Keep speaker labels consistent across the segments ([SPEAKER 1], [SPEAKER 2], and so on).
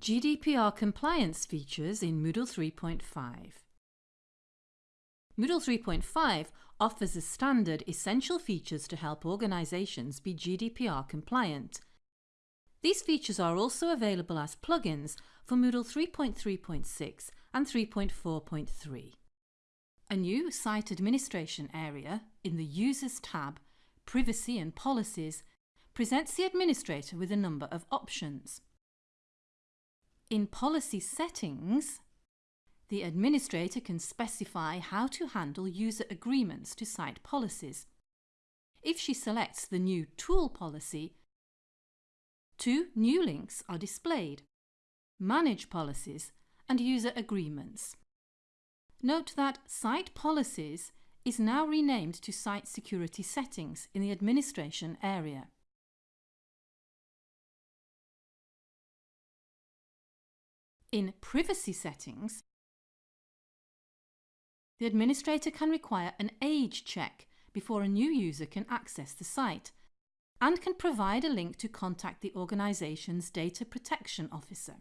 [SPEAKER 1] GDPR compliance features in Moodle 3.5. Moodle 3.5 offers as standard essential features to help organisations be GDPR compliant. These features are also available as plugins for Moodle 3.3.6 and 3.4.3. A new Site Administration area in the Users tab, Privacy and Policies, presents the administrator with a number of options. In Policy Settings, the administrator can specify how to handle user agreements to site policies. If she selects the new Tool policy, two new links are displayed, Manage Policies and User Agreements. Note that Site Policies is now renamed to Site Security Settings in the Administration area. In Privacy Settings, the administrator can require an age check before a new user can access the site and can provide a link to contact the organisation's Data Protection Officer.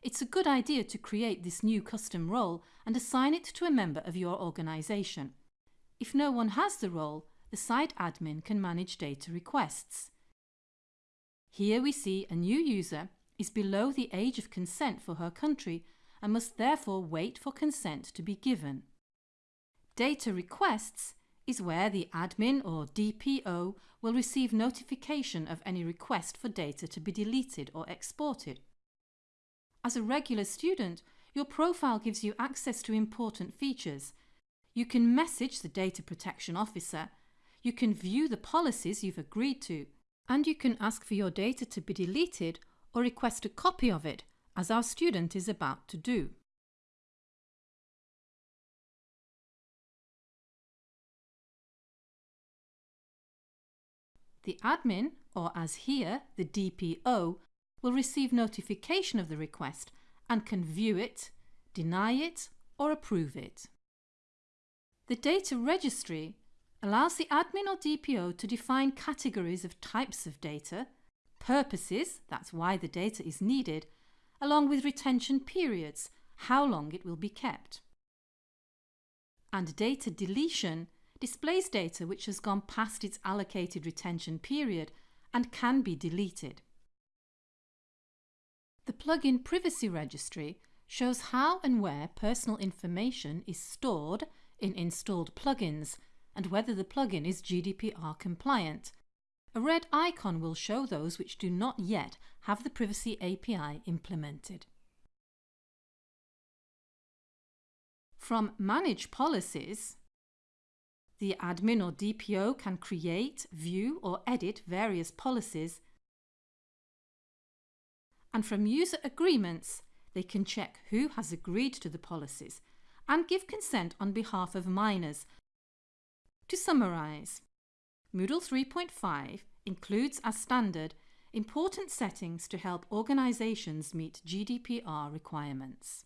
[SPEAKER 1] It's a good idea to create this new custom role and assign it to a member of your organisation. If no one has the role, the site admin can manage data requests. Here we see a new user is below the age of consent for her country and must therefore wait for consent to be given. Data requests is where the admin or DPO will receive notification of any request for data to be deleted or exported. As a regular student, your profile gives you access to important features. You can message the data protection officer, you can view the policies you've agreed to, and you can ask for your data to be deleted or request a copy of it, as our student is about to do. The admin, or as here, the DPO, will receive notification of the request and can view it, deny it or approve it. The data registry allows the admin or DPO to define categories of types of data purposes, that's why the data is needed, along with retention periods, how long it will be kept. And data deletion displays data which has gone past its allocated retention period and can be deleted. The plugin Privacy Registry shows how and where personal information is stored in installed plugins and whether the plugin is GDPR compliant, a red icon will show those which do not yet have the Privacy API implemented. From Manage Policies, the admin or DPO can create, view or edit various policies and from user agreements they can check who has agreed to the policies and give consent on behalf of minors. To summarise, Moodle 3.5 includes as standard important settings to help organisations meet GDPR requirements.